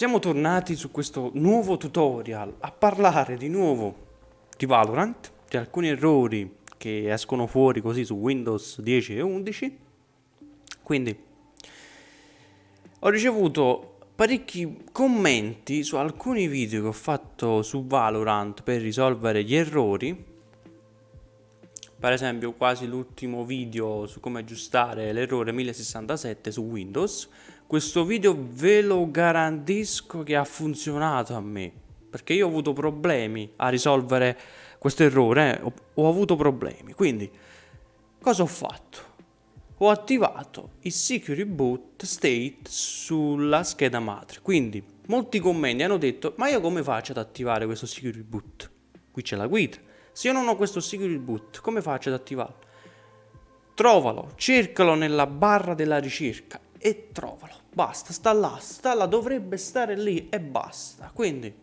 Siamo tornati su questo nuovo tutorial a parlare di nuovo di Valorant, di alcuni errori che escono fuori così su Windows 10 e 11. Quindi ho ricevuto parecchi commenti su alcuni video che ho fatto su Valorant per risolvere gli errori per esempio quasi l'ultimo video su come aggiustare l'errore 1067 su Windows questo video ve lo garantisco che ha funzionato a me perché io ho avuto problemi a risolvere questo errore eh? ho, ho avuto problemi quindi cosa ho fatto ho attivato il security boot state sulla scheda madre. Quindi molti commenti hanno detto ma io come faccio ad attivare questo security boot? Qui c'è la guida. Se io non ho questo security boot, come faccio ad attivarlo? Trovalo, cercalo nella barra della ricerca e trovalo. Basta, sta là, sta là, dovrebbe stare lì e basta. Quindi,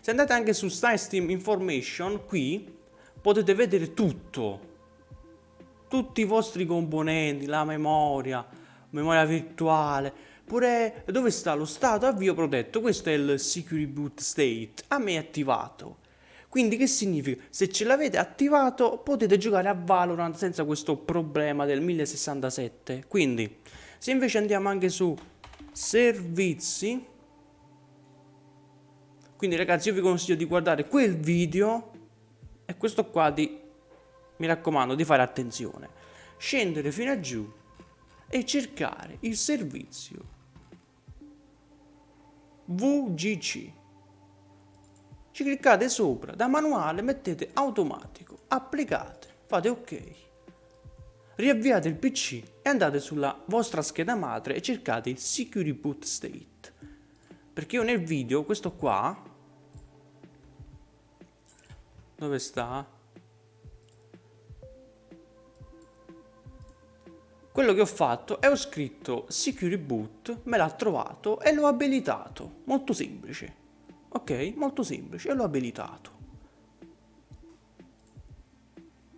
se andate anche su Steam Information, qui potete vedere tutto tutti i vostri componenti, la memoria, memoria virtuale, pure dove sta lo stato avvio protetto, questo è il security boot state, a me è attivato. Quindi che significa? Se ce l'avete attivato potete giocare a Valorant senza questo problema del 1067. Quindi se invece andiamo anche su servizi, quindi ragazzi io vi consiglio di guardare quel video e questo qua di mi raccomando di fare attenzione, scendere fino a giù e cercare il servizio VGC. Ci cliccate sopra, da manuale mettete automatico, applicate, fate ok. Riavviate il PC e andate sulla vostra scheda madre e cercate il Security Boot State. Perché io nel video, questo qua, dove sta? Quello che ho fatto è ho scritto security boot, me l'ha trovato e l'ho abilitato. Molto semplice. Ok? Molto semplice e l'ho abilitato.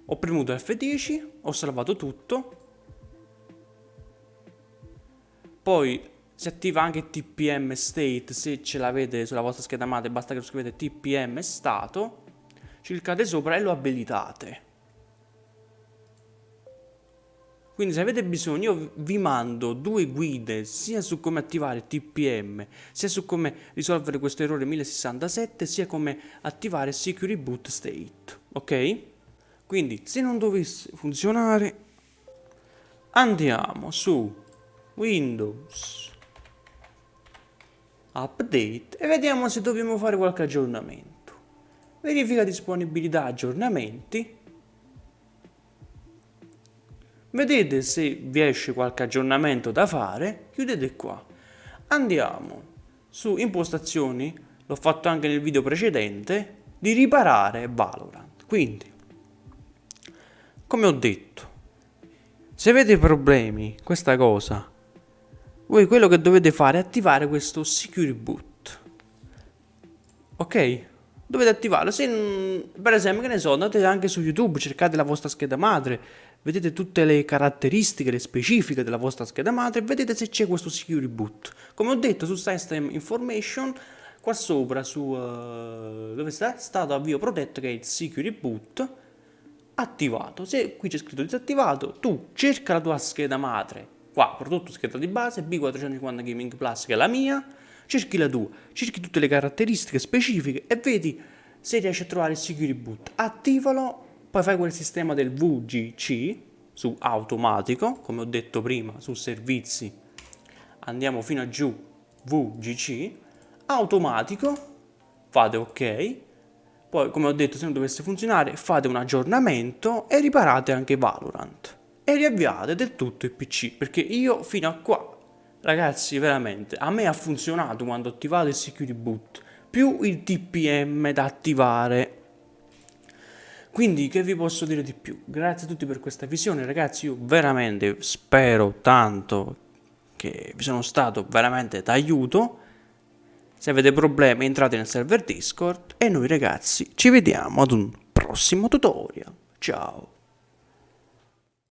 Ho premuto F10, ho salvato tutto. Poi si attiva anche TPM state se ce l'avete sulla vostra scheda madre, basta che lo scrivete TPM stato. Cliccate sopra e lo abilitate. Quindi se avete bisogno io vi mando due guide sia su come attivare TPM, sia su come risolvere questo errore 1067, sia come attivare Security Boot State, ok? Quindi se non dovesse funzionare andiamo su Windows Update e vediamo se dobbiamo fare qualche aggiornamento. Verifica disponibilità aggiornamenti Vedete se vi esce qualche aggiornamento da fare, chiudete qua. Andiamo su impostazioni, l'ho fatto anche nel video precedente, di riparare Valorant. Quindi, come ho detto, se avete problemi, questa cosa, voi quello che dovete fare è attivare questo Security Boot. Ok? Dovete attivarlo. Se, per esempio, che ne so, andate anche su YouTube, cercate la vostra scheda madre, vedete tutte le caratteristiche, le specifiche della vostra scheda madre vedete se c'è questo security boot. Come ho detto su System Information, qua sopra su uh, dove sta? Stato avvio protetto che è il security boot attivato. Se qui c'è scritto disattivato, tu cerca la tua scheda madre, qua prodotto scheda di base B450 Gaming Plus che è la mia, cerchi la tua, cerchi tutte le caratteristiche specifiche e vedi se riesci a trovare il security boot. Attivalo poi fai quel sistema del VGC su automatico, come ho detto prima, su servizi, andiamo fino a giù, VGC, automatico, fate ok, poi come ho detto se non dovesse funzionare fate un aggiornamento e riparate anche Valorant e riavviate del tutto il PC perché io fino a qua ragazzi veramente a me ha funzionato quando ho attivato il security boot più il TPM da attivare quindi che vi posso dire di più? Grazie a tutti per questa visione ragazzi, io veramente spero tanto che vi sono stato veramente d'aiuto. Se avete problemi entrate nel server Discord e noi ragazzi ci vediamo ad un prossimo tutorial. Ciao!